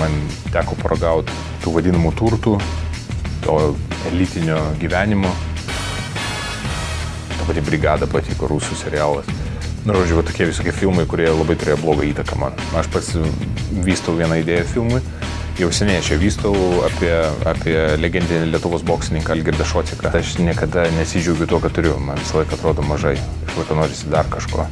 man teko paragauti tų vadinamų turtų, to elitinio gyvenimo. Ta pati brigada patiko, rusų serialas. Nu, žodžiu, tokie visokie filmai, kurie labai turėjo blogą įtaką man. Aš pats vystau vieną idėją filmui, jau seniai ją vystau apie, apie legendinį Lietuvos boksininką Algirdą Šociką. Aš niekada nesidžiaugiu tuo, ką turiu, man visą laiką atrodo mažai, iš laiką norisi dar kažko.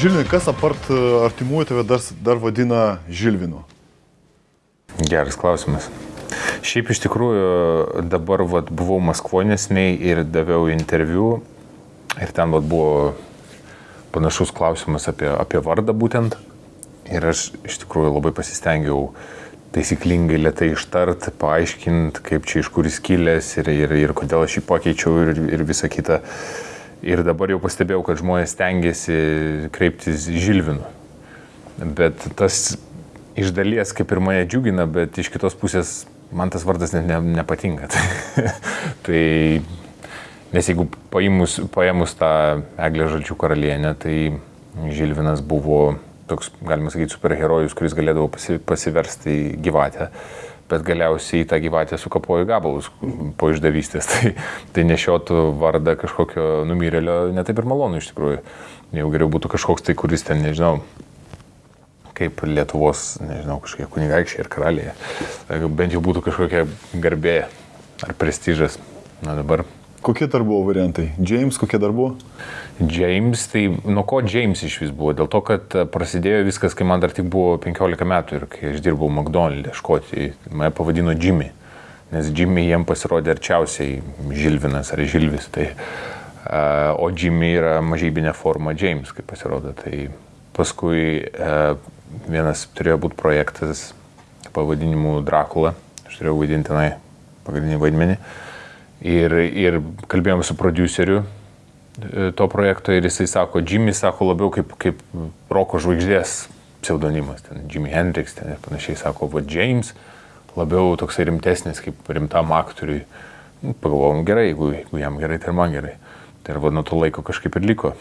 Žilvinai, kas apart e, artimųjų tave dar, dar vadina Žilvinu? Geras klausimas. Šiaip iš tikrųjų dabar vat, buvau Maskvonesniai ir daviau interviu ir ten vat, buvo panašus klausimas apie, apie vardą būtent. Ir aš iš tikrųjų labai pasistengiau taisyklingai lietai ištart, paaiškinti, kaip čia iš kur jis kilęs ir, ir, ir kodėl aš jį pakeičiau ir, ir visa kita. Uh, Ir dabar jau pastebėjau, kad žmonės tengiasi kreiptis Žilvinu. Bet tas iš dalies kaip ir mane džiugina, bet iš kitos pusės man tas vardas net ne, nepatinka. tai, nes jeigu paėmus, paėmus tą Eglę Žalčių karalienę, tai Žilvinas buvo toks, galima sakyti, superherojus, kuris galėdavo pasi, pasiversti gyvatę bet galiausiai tą gyvatę sukapojo gabalus po išdavystės. Tai, tai nešiotų vardą kažkokio numirėlio netaip ir malonu iš tikrųjų. Jau geriau būtų kažkoks tai, kuris ten, nežinau, kaip Lietuvos, nežinau, kažkokie kunigaikščiai ir karaliai. Bent jau būtų kažkokia garbė ar prestižas. Na dabar Kokie dar buvo variantai? James, kokie dar buvo? James, tai nuo ko James iš vis buvo? Dėl to, kad e, prasidėjo viskas, kai man dar tik buvo 15 metų ir kai aš dirbau McDonald's, Škotijoje, mane pavadino Jimmy, nes Jimmy jiem pasirodė arčiausiai Žilvinas ar Žilvis. Tai, uh, o Jimmy yra mažybinė forma James, kaip pasirodo. Tai paskui uh, vienas turėjo būti projektas pavadinimu Dracula, aš turėjau vaidinti tenai pagrindinį vaidmenį. Ir, ir kalbėjom su produceriu e, to projekto ir jisai sako, Jimmy sako labiau kaip, kaip roko žvaigždės pseudonimas, ten Jimmy Hendrix ten ir panašiai sako, va James labiau toksai rimtesnis kaip rimtam aktoriui. Nu, pagalvojom gerai, jeigu, jeigu jam gerai, tai ir man gerai. Tai ir va nuo to laiko kažkaip ir liko.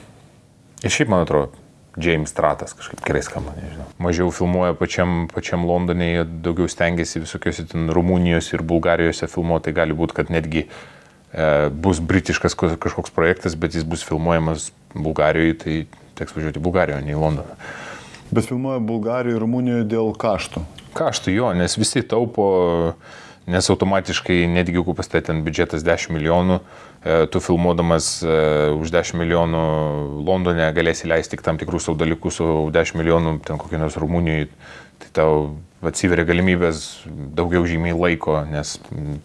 Ir šiaip man atrodo, James Stratas kažkaip gerai skamba, nežinau. Mažiau filmuoja pačiam, pačiam Londone, daugiau stengiasi visokiose ten Rumunijos ir Bulgarijose filmuoti, tai gali būti, kad netgi e, bus britiškas kažkoks projektas, bet jis bus filmuojamas Bulgarijoje, tai teks važiuoti į Bulgariją, ne į Londoną. Bet filmuoja Bulgarijoje ir Rumunijoje dėl kaštų. Kaštų jo, nes visi taupo, nes automatiškai netgi jeigu pastatė ten biudžetas 10 milijonų, E, tu filmuodamas e, už 10 milijonų Londone galėsi leisti tik tam tikrus savo dalykus, o 10 milijonų ten kokį nors Rumunijoje, tai tau atsiveria galimybės daugiau žymiai laiko, nes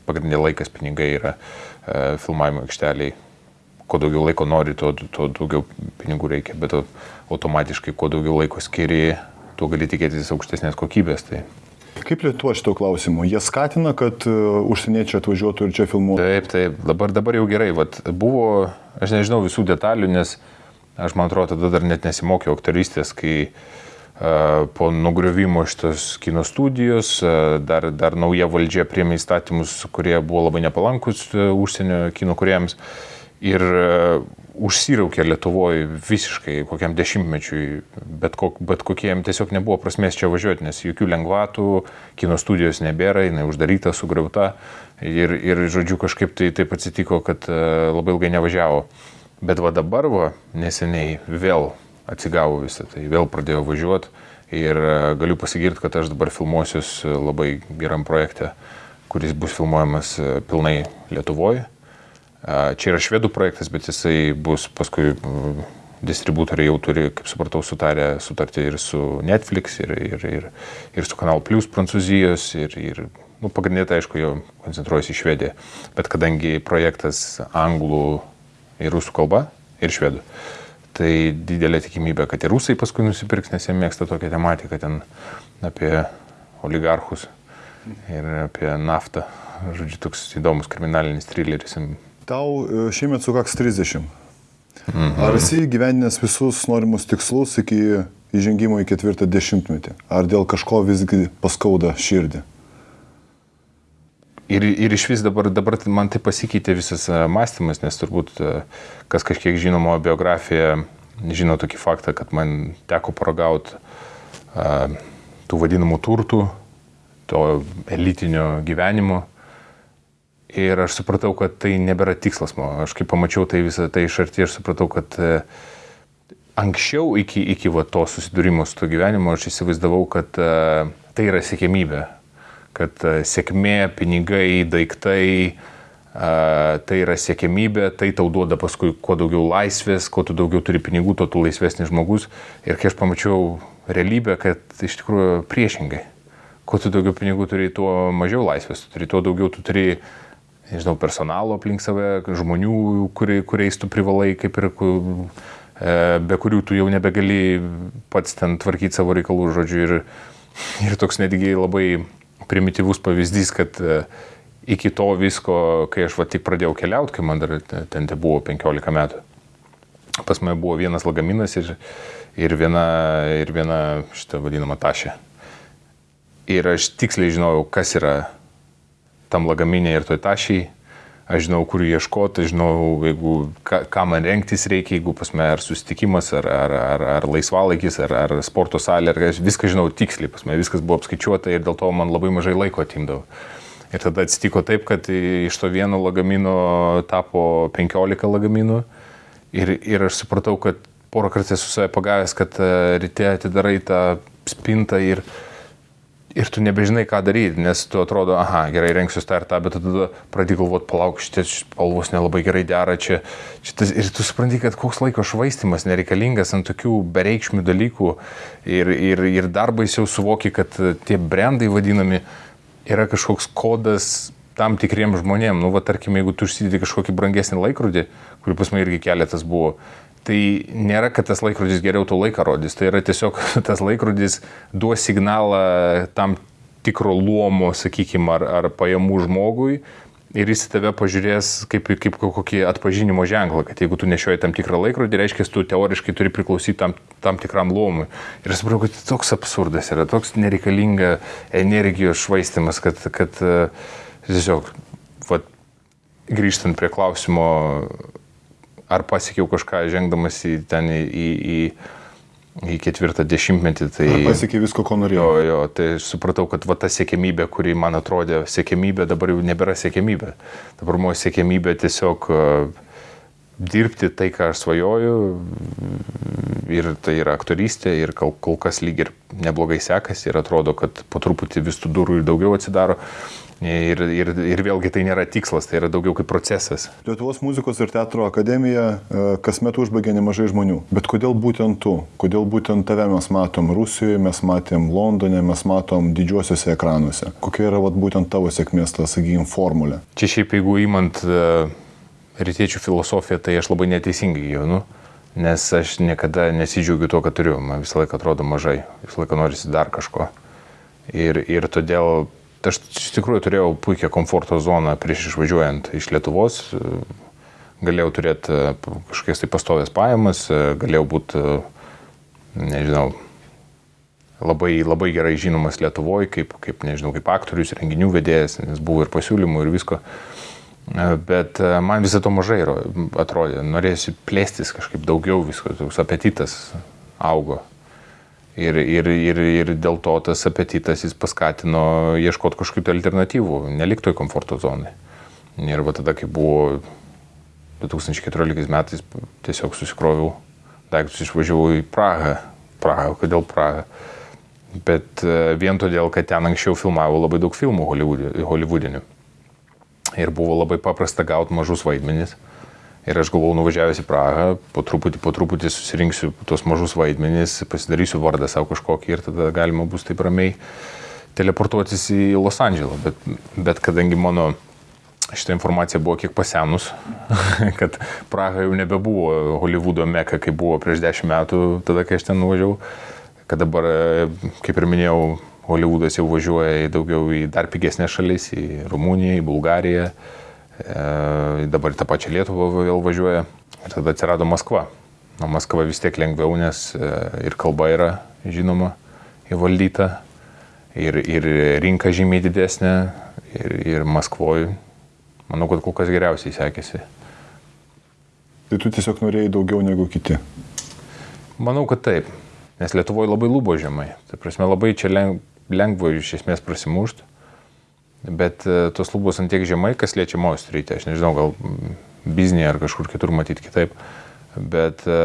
pagrindinė laikas pinigai yra e, filmavimo aikšteliai. Kuo daugiau laiko nori, tuo, tuo daugiau pinigų reikia, bet automatiškai kuo daugiau laiko skiri, tuo gali tikėtis aukštesnės kokybės. Tai Kaip Lietuva šito klausimu? Jie skatina, kad uh, užsieniečiai atvažiuotų ir čia filmuotų? Taip, taip, dabar, dabar jau gerai. Vat buvo, aš nežinau visų detalių, nes aš man atrodo, tada dar net nesimokiau aktoristės, kai uh, po nugriovimo šitos kino studijos uh, dar, dar nauja valdžia priemė įstatymus, kurie buvo labai nepalankus uh, užsienio kino kuriems. Ir uh, užsiraukė Lietuvoje visiškai kokiam dešimtmečiui, bet, kok, bet kokiem tiesiog nebuvo prasmės čia važiuoti, nes jokių lengvatų, kino studijos nebėra, jinai uždaryta, sugriauta. Ir, ir žodžiu, kažkaip tai taip atsitiko, kad e, labai ilgai nevažiavo. Bet va dabar, va, neseniai vėl atsigavo visą tai, vėl pradėjau važiuoti ir e, galiu pasigirti, kad aš dabar filmuosius labai geram projekte, kuris bus filmuojamas e, pilnai Lietuvoje Čia yra švedų projektas, bet jisai bus paskui distributoriai jau turi, kaip supratau, sutarę sutartį ir su Netflix, ir, ir, ir, ir su Kanal Plus Prancūzijos, ir, ir nu, pagrindinė, tai aišku, jau koncentruojasi į Švediją. Bet kadangi projektas anglų ir rusų kalba ir švedų, tai didelė tikimybė, kad ir rusai paskui nusipirks, nes jie mėgsta tokią tematiką ten apie oligarchus ir apie naftą. Žodžiu, toks įdomus kriminalinis trileris Tau e, šiemet sukaks 30. Mhm. Ar esi gyveninęs visus norimus tikslus iki įžengimo į ketvirtą dešimtmetį? Ar dėl kažko visgi paskauda širdį? Ir, ir iš vis dabar, dabar man tai pasikeitė visas e, mąstymas, nes turbūt e, kas kažkiek žino mano biografiją, žino tokį faktą, kad man teko paragauti tų vadinamų turtų, to elitinio gyvenimo. Ir aš supratau, kad tai nebėra tikslas mano. Aš kai pamačiau tai visą tai iš arti, aš supratau, kad uh, anksčiau iki, iki va, to susidūrimo su to gyvenimu aš įsivaizdavau, kad uh, tai yra sėkmybė kad e, sėkmė, pinigai, daiktai, tai yra siekėmybė, tai tau duoda paskui kuo daugiau laisvės, kuo tu daugiau turi pinigų, tuo tu laisvesnis žmogus. Ir kai aš pamačiau realybę, kad iš tikrųjų priešingai. Kuo tu daugiau pinigų turi, tuo mažiau laisvės, tu turi, tuo daugiau tu turi, nežinau, personalo aplink save, žmonių, kuri, kuriais tu privalai, kaip ir e, be kurių tu jau nebegali pats ten tvarkyti savo reikalų, žodžiu. Ir, ir toks netgi labai primityvus pavyzdys, kad e, iki to visko, kai aš va tik pradėjau keliauti, kai man dar ten te buvo 15 metų, pas mane buvo vienas lagaminas ir, ir, viena, ir viena šitą vadinamą tašę. Ir aš tiksliai žinojau, kas yra tam lagaminė ir toj tašiai aš žinau, kur ieškoti, žinau, jeigu, ką, ką man renktis reikia, jeigu pas mane ar susitikimas, ar, ar, ar, ar laisvalaikis, ar, ar sporto salė, ar viską žinau tiksliai, pas mane viskas buvo apskaičiuota ir dėl to man labai mažai laiko atimdavo. Ir tada atsitiko taip, kad iš to vieno lagamino tapo 15 lagaminų ir, ir aš supratau, kad porą kartų esu save pagavęs, kad e, ryte atidarai tą spintą ir ir tu nebežinai, ką daryti, nes tu atrodo, aha, gerai, renksiu tą ir tą, bet tada pradedi galvoti, palauk, šitie spalvos nelabai gerai dera čia. Šitas, ir tu supranti, kad koks laiko švaistimas nereikalingas ant tokių bereikšmių dalykų ir, ir, ir dar baisiau suvoki, kad tie brandai vadinami yra kažkoks kodas tam tikriem žmonėm. Nu, va, tarkim, jeigu tu užsidedi kažkokį brangesnį laikrodį, kurį pas mane irgi keletas buvo, tai nėra, kad tas laikrodis geriau to laiką rodys. Tai yra tiesiog tas laikrodis duos signalą tam tikro luomo, sakykime, ar, ar pajamų žmogui. Ir jis tave pažiūrės kaip, kaip kokį atpažinimo ženklą, kad jeigu tu nešioji tam tikrą laikrodį, reiškia, tu teoriškai turi priklausyti tam, tam tikram luomui. Ir aš supratau, kad toks absurdas yra, toks nereikalinga energijos švaistimas, kad, kad tiesiog, va, grįžtant prie klausimo, ar pasiekiau kažką žengdamas į ten į, į, į, į ketvirtą dešimtmetį. Tai ar pasiekiai visko, ko norėjau. Jo, jo, tai supratau, kad va ta siekėmybė, kuri man atrodė siekėmybė, dabar jau nebėra siekėmybė. Dabar mano siekėmybė tiesiog uh, dirbti tai, ką aš svajoju. Ir tai yra aktorystė ir kol, kol kas lyg ir neblogai sekasi ir atrodo, kad po truputį vis tų durų ir daugiau atsidaro. Ir, ir, ir vėlgi tai nėra tikslas, tai yra daugiau kaip procesas. Lietuvos muzikos ir teatro akademija e, kasmet užbaigia nemažai žmonių. Bet kodėl būtent tu? Kodėl būtent tave mes matom Rusijoje, mes matėm Londone, mes matom didžiuosiuose ekranuose? Kokia yra vat, būtent tavo sėkmės, ta, sakykime, formulė? Čia šiaip jeigu įmant uh, rytiečių filosofiją, tai aš labai neteisingai gyvenu. Nes aš niekada nesidžiaugiu tuo, ką turiu. Man visą laiką atrodo mažai. Visą laiką norisi dar kažko. Ir, ir todėl aš iš tikrųjų turėjau puikią komforto zoną prieš išvažiuojant iš Lietuvos. Galėjau turėti e, kažkokias tai pastovės pajamas, e, galėjau būti, e, nežinau, labai, labai gerai žinomas Lietuvoje, kaip, kaip, nežinau, kaip aktorius, renginių vedėjas, nes buvo ir pasiūlymų ir visko. Bet man visą to mažai atrodė, norėjusi plėstis kažkaip daugiau, visko, toks apetitas augo. Ir, ir, ir, ir dėl to tas apetitas jis paskatino ieškoti kažkokių alternatyvų, nelikti toj komforto zonai. Ir va tada, kai buvo 2014 metais, tiesiog susikroviau daiktus, išvažiavau į Prahą. Prahą, kodėl Prahą? Bet e, vien todėl, kad ten anksčiau filmavo labai daug filmų holivudinių. Ir buvo labai paprasta gauti mažus vaidmenis. Ir aš galvojau, nuvažiavęs į Prahą, po truputį, po truputį susirinksiu tos mažus vaidmenys, pasidarysiu vardą savo kažkokį ir tada galima bus taip ramiai teleportuotis į Los Andželą. Bet, bet kadangi mano šitą informaciją buvo kiek pasenus, kad Praha jau nebebuvo Hollywoodo meka, kaip buvo prieš dešimt metų, tada, kai aš ten nuvažiavau, kad dabar, kaip ir minėjau, Hollywoodas jau važiuoja į daugiau į dar pigesnės šalis, į Rumuniją, į Bulgariją dabar tą pačią Lietuvą vėl važiuoja Ir tada atsirado Maskva. O Maskva vis tiek lengviau, nes e, ir kalba yra žinoma, įvaldyta, ir, ir rinka žymiai didesnė, ir, ir Maskvoje, manau, kad kol kas geriausiai sekėsi. Tai tu tiesiog norėjai daugiau negu kiti? Manau, kad taip, nes Lietuvoje labai lūbo žemai. Tai prasme, labai čia lengva iš esmės prasimušti bet e, tos lubos ant tiek žemai, kas liečia Mojus rytį, aš nežinau, gal biznį ar kažkur kitur matyti kitaip, bet e,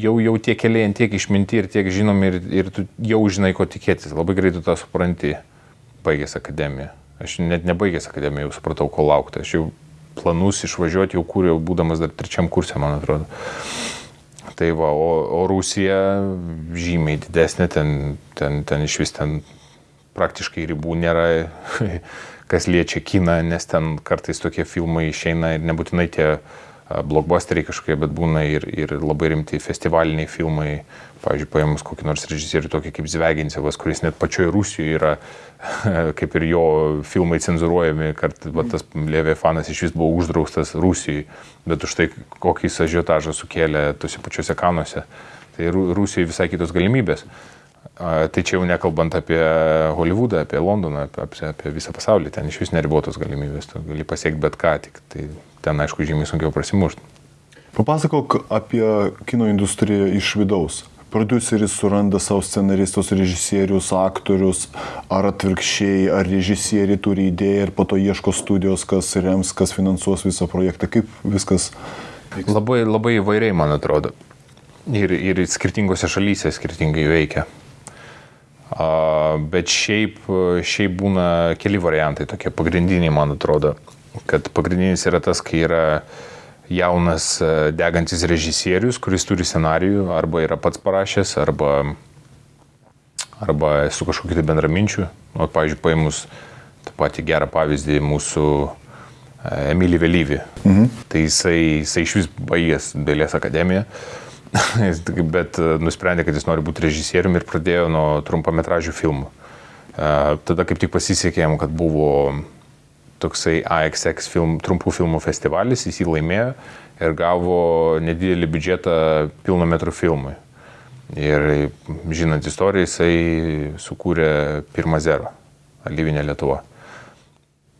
jau, jau tie keliai ant tiek išminti ir tiek žinomi ir, ir tu jau žinai, ko tikėtis, labai greitai tą supranti, baigęs akademiją. Aš net nebaigęs akademiją, jau supratau, ko laukti. Aš jau planus išvažiuoti jau kūriau, būdamas dar trečiam kursė, man atrodo. Tai va, o, o Rusija žymiai didesnė, ten, ten, ten iš vis ten praktiškai ribų nėra, kas liečia kiną, nes ten kartais tokie filmai išeina ir nebūtinai tie blockbusteriai kažkokie, bet būna ir, ir labai rimti festivaliniai filmai. Pavyzdžiui, paėmus kokį nors režisierių tokį kaip Zvegincevas, kuris net pačioje Rusijoje yra, kaip ir jo filmai cenzuruojami, kad va, tas Levė fanas iš vis buvo uždraustas Rusijoje, bet už tai kokį jis ažiotažą sukėlė tuose pačiuose kanuose. Tai Rusijoje visai kitos galimybės. Tai čia jau nekalbant apie Hollywoodą, apie Londoną, apie, apie visą pasaulį, ten iš vis neribotos galimybės, tu gali pasiekti bet ką, tik tai ten aišku žymiai sunkiau prasimušti. Papasakok apie kino industriją iš vidaus. Produceris suranda savo scenaristus, režisierius, aktorius, ar atvirkščiai, ar režisieriai turi idėją ir po to ieško studijos, kas rems, kas finansuos visą projektą, kaip viskas. Labai, labai įvairiai, man atrodo. Ir, ir skirtingose šalyse skirtingai veikia. Bet šiaip, šiaip būna keli variantai, tokie pagrindiniai, man atrodo, kad pagrindinis yra tas, kai yra jaunas degantis režisierius, kuris turi scenarijų, arba yra pats parašęs, arba, arba su kažkokiu tai bendraminčiu. O, pavyzdžiui, paėmus tą patį gerą pavyzdį mūsų Emilį Vėlyvį. Mhm. Tai jisai, jisai iš vis baigęs Dailės akademiją. Bet e, nusprendė, kad jis nori būti režisieriumi ir pradėjo nuo trumpametražių filmų. E, tada kaip tik pasisekė jam, kad buvo toksai AXX film, trumpų filmų festivalis, jis jį laimėjo ir gavo nedidelį biudžetą pilno metrų filmui. Ir žinant istoriją, jisai sukūrė pirmą zero, Alyvinė Lietuva.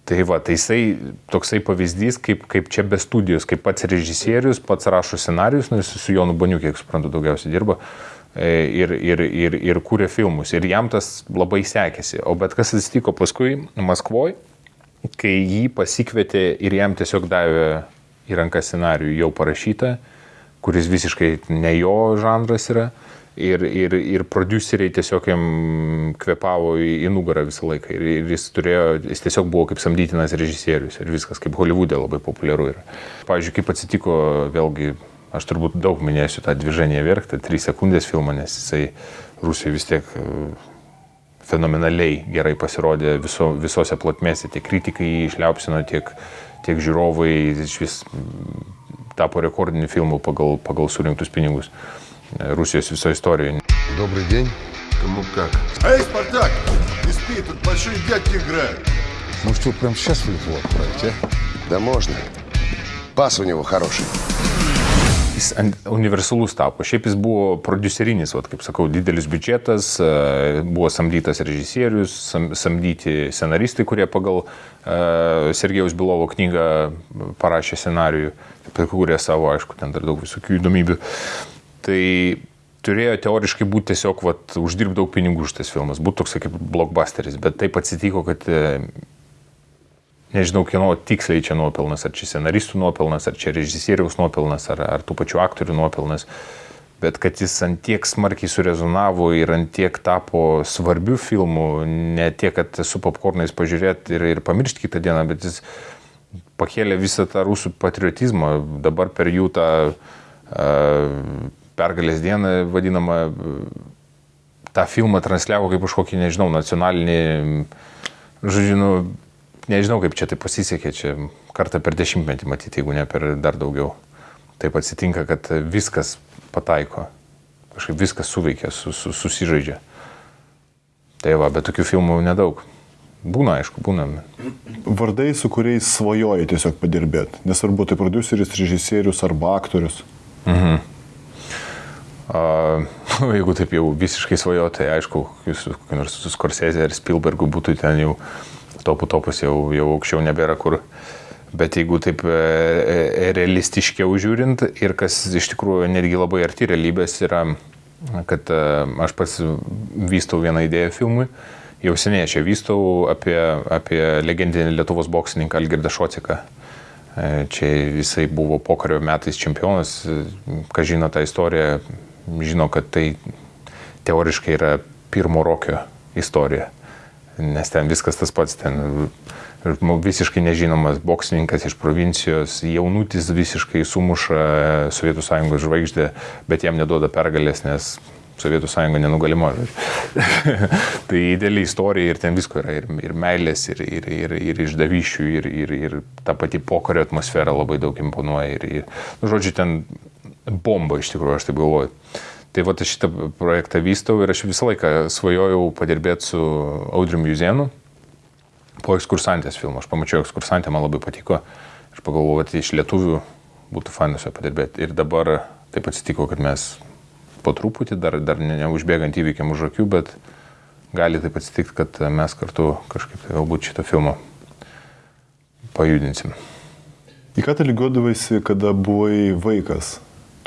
Tai va, tai jisai toksai pavyzdys, kaip, kaip čia be studijos, kaip pats režisierius, pats rašo scenarius, nu, jis su Jonu Baniu, kiek suprantu, daugiausiai dirba e, ir, ir, ir, ir kūrė filmus. Ir jam tas labai sekėsi. O bet kas atsitiko paskui Maskvoje, kai jį pasikvietė ir jam tiesiog davė į ranką scenarijų jau parašytą, kuris visiškai ne jo žanras yra ir, ir, ir produceriai tiesiog jam kvepavo į, į nugarą visą laiką. Ir, ir jis, turėjo, jis tiesiog buvo kaip samdytinas režisierius ir viskas, kaip Hollywoodė labai populiaru yra. Pavyzdžiui, kaip atsitiko, vėlgi, aš turbūt daug minėsiu tą dviženį verktą, 3 sekundės filmą, nes jisai Rusijoje vis tiek e, fenomenaliai gerai pasirodė viso, visose plotmėse, tiek kritikai jį išliaupsino, tiek, tiek žiūrovai, iš vis tapo rekordiniu filmu pagal, pagal surinktus pinigus. Rusijos viso историей. Добрый день. Кому как? Эй, Спартак! Не спи, тут большие дядьки играют. Может, его прямо сейчас в Литву отправить, а? Да можно. Пас у него хороший. Jis universalus tapo. Šiaip jis buvo producerinis, vat, kaip sakau, didelis biudžetas, buvo samdytas režisierius, sam, samdyti scenaristai, kurie pagal uh, Sergejaus Bilovo knygą parašė scenarijų, kūrė savo, aišku, ten dar daug visokių įdomybių. Uh, Tai turėjo teoriškai būti tiesiog vat, uždirbti daug pinigų už tas filmas, būtų toks kaip blockbusteris, bet taip atsitiko, kad e, nežinau, kieno tiksliai čia nuopelnas, ar čia scenaristų nuopelnas, ar čia režisieriaus nuopelnas, ar, ar tų pačių aktorių nuopelnas, bet kad jis ant tiek smarkiai surezonavo ir ant tiek tapo svarbių filmų, ne tiek, kad su popkornais pažiūrėti ir, ir pamiršti kitą dieną, bet jis pakėlė visą tą rusų patriotizmą, dabar per jų tą uh, pergalės dieną vadinamą, tą filmą transliavo kaip kažkokį, nežinau, nacionalinį, žodžiu, nu, nežinau, kaip čia tai pasisekė, čia kartą per dešimtmetį matyti, jeigu ne per dar daugiau. Taip atsitinka, kad viskas pataiko, kažkaip viskas suveikia, su, su, susižaidžia. Tai va, bet tokių filmų nedaug. Būna, aišku, būna. Vardai, su kuriais svajoji tiesiog padirbėti. Nesvarbu, tai produceris, režisierius arba aktorius. A, jeigu taip jau visiškai svajoju, tai aišku, jūs nors su Scorsese ar Spielbergu būtų ten jau topų topus jau, jau aukščiau nebėra kur. Bet jeigu taip e, e, realistiškiau žiūrint ir kas iš tikrųjų netgi labai arti realybės yra, kad e, aš pats vystau vieną idėją filmui, jau seniai ją vystau apie, apie legendinį Lietuvos boksininką Algirdą Šociką. Čia jisai buvo pokario metais čempionas, kas žino tą istoriją, žino, kad tai teoriškai yra pirmo rokio istorija. Nes ten viskas tas pats, ten žmo- visiškai nežinomas boksininkas iš provincijos, jaunutis visiškai sumuša Sovietų sąjungos žvaigždę, bet jam neduoda pergalės, nes Sovietų sąjunga nenugalima. tai ideali istorija ir ten visko yra, ir, ir meilės, ir, ir, ir, ir išdavyšių, ir, ir, ir ta pati pokario atmosfera labai daug imponuoja. Ir, ir, nu, žodžiu, ten bomba iš tikrųjų, aš taip galvoju. Tai va, aš šitą projektą vystau ir aš visą laiką svajojau padirbėti su Audriu Juzėnu po ekskursantės filmo. Aš pamačiau ekskursantę, man labai patiko. Aš pagalvojau, kad iš lietuvių būtų fainus ją padirbėti. Ir dabar taip atsitiko, kad mes po truputį, dar, dar ne- neužbėgant įvykiam už akių, bet gali taip atsitikti, kad mes kartu kažkaip tai galbūt šitą filmą pajudinsim. Į ką tu lygiuodavaisi, kada buvai vaikas?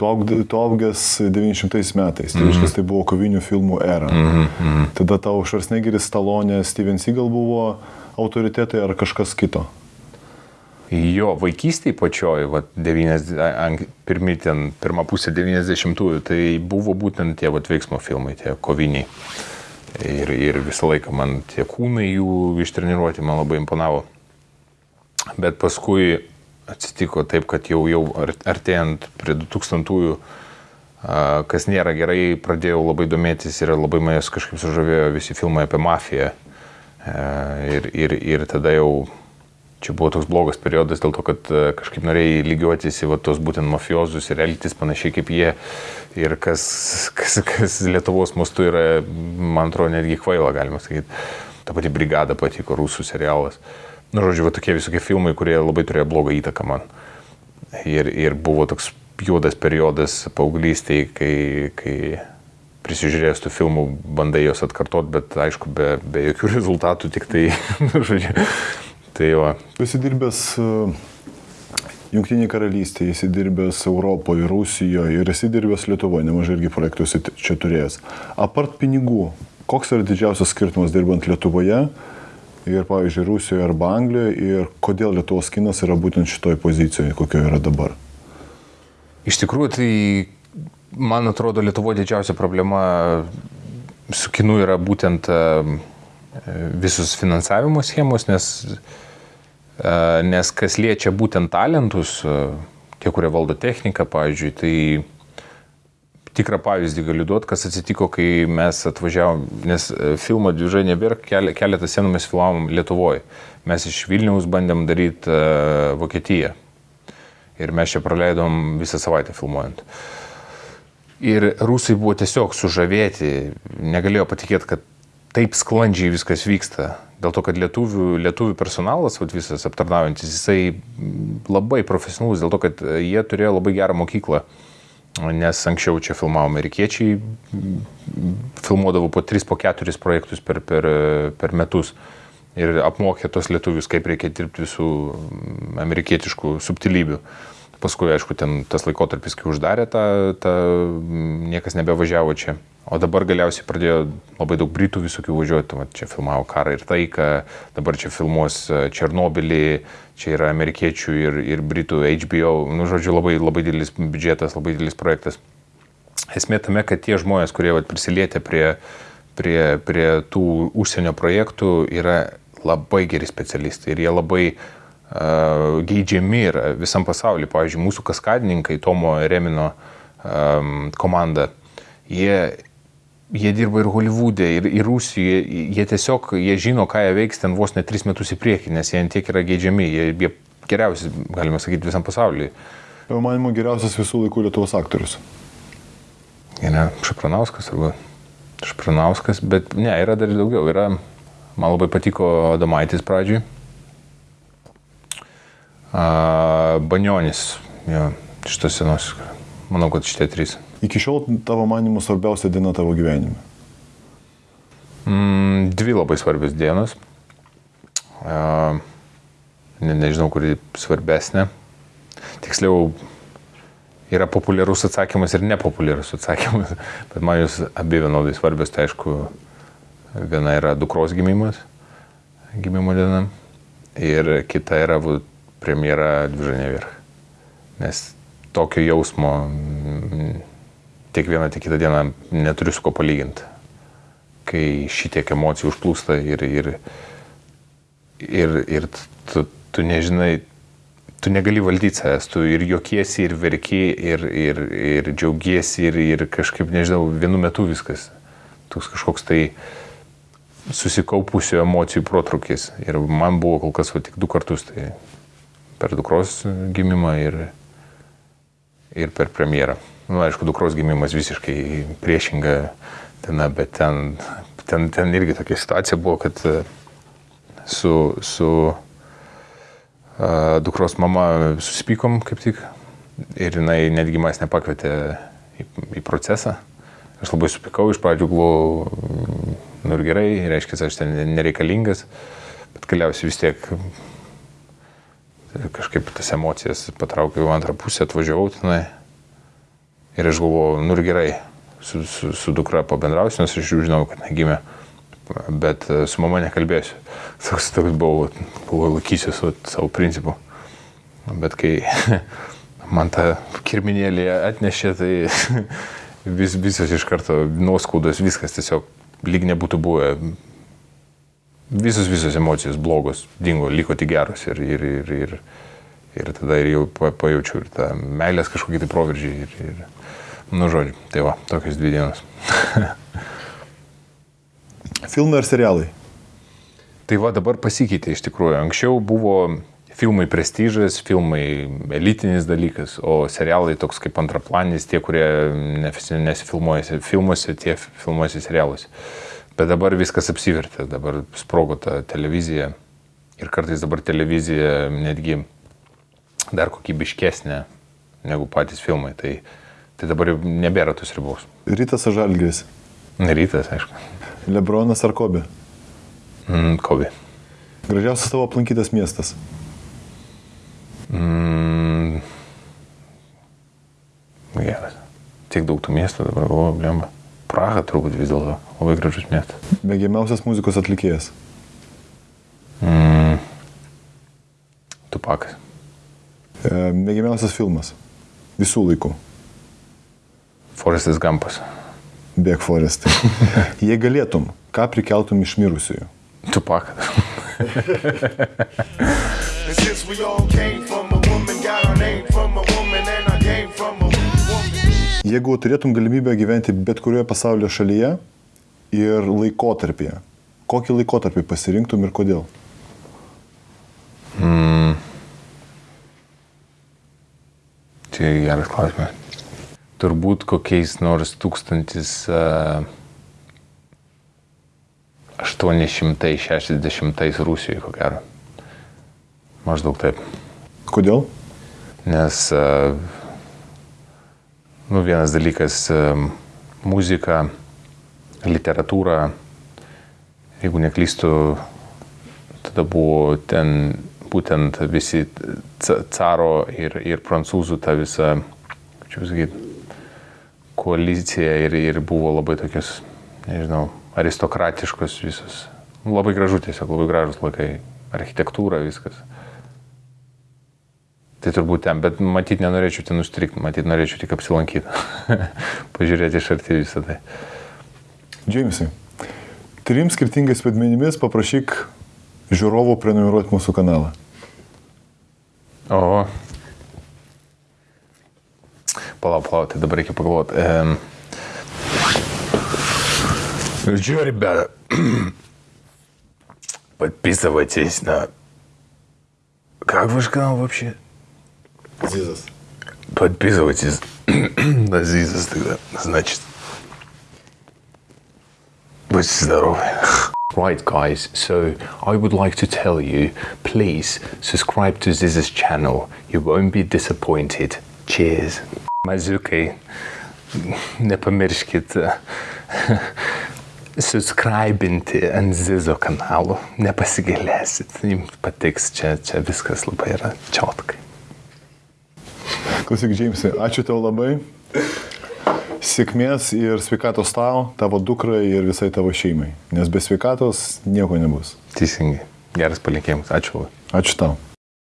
Augęs 900 metais, tai reiškia, tai buvo kovinių filmų era. Mm -hmm. Tada tau Švarsnegeris, Stalonė, Steven Seagal buvo autoritetai ar kažkas kito? Jo, vaikystėje pačioj, va, 90, an- pirmi ten, pirmą pusę 90-ųjų, tai buvo būtent tie va, veiksmo filmai, tie koviniai. Ir, ir visą laiką man tie kūnai jų ištreniruoti man labai imponavo. Bet paskui atsitiko taip, kad jau, jau ar- artėjant prie 2000-ųjų, a, kas nėra gerai, pradėjau labai domėtis ir labai manęs kažkaip sužavėjo visi filmai apie mafiją. E, Ir, ir, ir tada jau čia buvo toks blogas periodas dėl to, kad e, kažkaip norėjai lygiuotis į va, tos būtent mafiozus ir elgtis panašiai kaip jie. Ir kas, kas, kas Lietuvos mastu yra, man atrodo, netgi kvaila, galima sakyti. Ta pati brigada patiko, rusų serialas. Nu, žodžiu, va, tokie visokie filmai, kurie labai turėjo blogą įtaką man. Ir, ir buvo toks juodas periodas paauglystėje, kai, kai prisižiūrėjęs tų filmų bandai juos atkartot, bet aišku, be, be jokių rezultatų, tik tai, nu, žodžiu, tai va. Tu esi dirbęs Junktinėje karalystėje, esi dirbęs Europoje, Rusijoje ir esi dirbęs Lietuvoje, nemažai irgi projektų čia turėjęs. Apart pinigų, koks yra didžiausias skirtumas dirbant Lietuvoje ir, pavyzdžiui, Rusijoje arba Anglijoje ir kodėl Lietuvos kinas yra būtent šitoje pozicijoje, kokioje yra dabar? Iš tikrųjų, tai man atrodo, Lietuvoje didžiausia problema su kinu yra būtent e, visus finansavimo schemos, nes, e, nes kas liečia būtent talentus, e, tie, kurie valdo techniką, pavyzdžiui, tai tikrą pavyzdį galiu duoti, kas atsitiko, kai mes atvažiavom, nes e, filmą Dvižai nebėra, kele- keletą scenų mes filmavom Lietuvoje. Mes iš Vilniaus bandėm daryti uh, Vokietiją. Ir mes čia praleidom visą savaitę filmuojant. Ir rusai buvo tiesiog sužavėti, negalėjo patikėti, kad taip sklandžiai viskas vyksta. Dėl to, kad lietuvių, lietuvių personalas, vat, visas aptarnaujantis, jisai labai profesionalus, dėl to, kad e, jie turėjo labai gerą mokyklą. Nes anksčiau čia filmavo amerikiečiai, filmuodavo po 3-4 projektus per, per, per metus ir apmokė tos lietuvius, kaip reikia dirbti visų mm, amerikietiškų subtilybių. Paskui, aišku, ten tas laikotarpis, kai uždarė tą, tą mm, niekas nebevažiavo čia. O dabar galiausiai pradėjo labai daug britų visokių važiuoti. Va, čia filmavo karą ir taiką, dabar čia filmuos e, Černobilį, čia yra amerikiečių ir, ir britų HBO. Nu, žodžiu, labai, labai didelis biudžetas, labai didelis projektas. Esmė tame, kad tie žmonės, kurie vat, prisilietė prie, prie, prie tų užsienio projektų, yra labai geri specialistai ir jie labai uh, geidžiami yra visam pasauliu. Pavyzdžiui, mūsų kaskadininkai, Tomo Remino um, komanda, jie, jie dirba ir Hollywoodė, ir, ir Rusijoje, jie tiesiog, jie žino, ką jie veiks ten vos net tris metus į priekį, nes jie tiek yra geidžiami, jie, jie geriausi, galima sakyti, visam pasauliu. Tavo manimo geriausias visų laikų Lietuvos aktorius. Yra Šapranauskas arba Šapranauskas, bet ne, yra dar daugiau. Yra Man labai patiko Adomaitis pradžiui. A, Banionis, jo, šitas senos. Manau, kad šitie trys. Iki šiol tavo manimu svarbiausia diena tavo gyvenime. Mm, dvi labai svarbios dienos. A, ne, nežinau, kuri svarbesnė. Tiksliau, yra populiarus atsakymas ir nepopuliarus atsakymas, bet man jūs abi vienodai svarbios, tai aišku, viena yra dukros gimimas, gimimo diena, ir kita yra va, premjera Dvižanė Virch. Nes tokio jausmo mm, tiek vieną, tiek kitą dieną neturiu su ko palyginti. Kai šitiek emocijų užplūsta ir, ir, ir, ir tu, tu nežinai, tu negali valdyti savęs, tu ir jokiesi, ir verki, ir, ir, ir džiaugiesi, ir, ir kažkaip, nežinau, vienu metu viskas. Toks kažkoks tai susikaupusių emocijų protrukis. Ir man buvo kol kas va, tik du kartus, tai per dukros gimimą ir, ir per premjerą. Nu, aišku, dukros gimimas visiškai priešinga diena, bet ten, ten, ten irgi tokia situacija buvo, kad e, su, su uh, dukros mama susipykom kaip tik ir jinai netgi manęs nepakvietė į, į procesą. Aš labai supikau, iš pradžių buvau, nu ir gerai, reiškia, aš ten nereikalingas, bet galiausiai vis tiek kažkaip tas emocijas patraukiau antrą pusę, atvažiavau tenai. Ir aš galvojau, nu ir gerai, su, su, su dukra pabendrausiu, nes aš jau žinau, kad negimė, bet e, su mama nekalbėsiu. Toks, toks buvau, buvau laikysiuosi savo principų. Bet kai man tą kirminėlį atnešė, tai vis, visos iš karto nuoskaudos, viskas tiesiog lyg nebūtų buvę. Visos, visos emocijos blogos dingo, liko tik geros ir, ir, ir, ir, ir tada ir jau pajaučiau ir tą meilės kažkokį tai proveržį. Ir, ir, Nu, žodžiu, tai va, tokios dvi dienos. Filmai ar serialai? Tai va, dabar pasikeitė iš tikrųjų. Anksčiau buvo filmai prestižas, filmai elitinis dalykas, o serialai toks kaip antraplanis, tie, kurie nesifilmuojasi filmuose, tie filmuojasi serialuose. Bet dabar viskas apsivertė, dabar sprogo ta televizija ir kartais dabar televizija netgi dar kokybiškesnė negu patys filmai. Tai Tai dabar nebėra tos ribos. Rytas ar Žalgris? Rytas, aišku. Lebronas ar Kobi? Mm, Kobi. Gražiausias tavo aplankytas miestas? Mm, geras. Tiek daug tų miestų dabar galvoju, blemba. Praha turbūt vis dėlto labai gražus miestas. Mėgiamiausias muzikos atlikėjas? Mm, tupakas. E, mėgiamiausias filmas? Visų laikų. Forestas Gampas. Bėg Forestai. Jei galėtum, ką prikeltum iš mirusiųjų? Tupaką. Jeigu turėtum galimybę gyventi bet kurioje pasaulio šalyje ir laikotarpyje, kokį laikotarpį pasirinktum ir kodėl? Mm. Tai geras klausimas turbūt kokiais nors 1860 Rusijoje, ko gero. Maždaug taip. Kodėl? Nes, nu, vienas dalykas - muzika, literatūra, jeigu neklystu, tada buvo ten būtent visi caro ir, ir prancūzų ta visa, kaip čia pasakyti, koalicija ir, ir buvo labai tokios, nežinau, aristokratiškos visos. Nu, labai gražu tiesiog, labai gražus laikai, architektūra, viskas. Tai turbūt ten, bet matyt nenorėčiau ten užstrikti, matyt norėčiau tik apsilankyti, pažiūrėti iš arti visą tai. Džeimsai, trim skirtingais vaidmenimis paprašyk žiūrovų prenumeruoti mūsų kanalą. O, Палау, палау, ты добрый поглот. Эм... Ну что, ребята, подписывайтесь на... Как ваш канал вообще? Зизас. Подписывайтесь на Зизас тогда, значит. Будьте здоровы. Right, guys, so I would like to tell you please subscribe to Ziz's channel. You won't be disappointed. Cheers. Maziukai, nepamirškit subscribinti ant Zizo kanalo. Nepasigailėsit, jums patiks, čia, čia viskas labai yra čiotkai. Klausyk, Džeimsai, ačiū tau labai. Sėkmės ir sveikatos tau, tavo dukrai ir visai tavo šeimai. Nes be sveikatos nieko nebus. Teisingai. Geras palinkėjimas. Ačiū. Ačiū tau.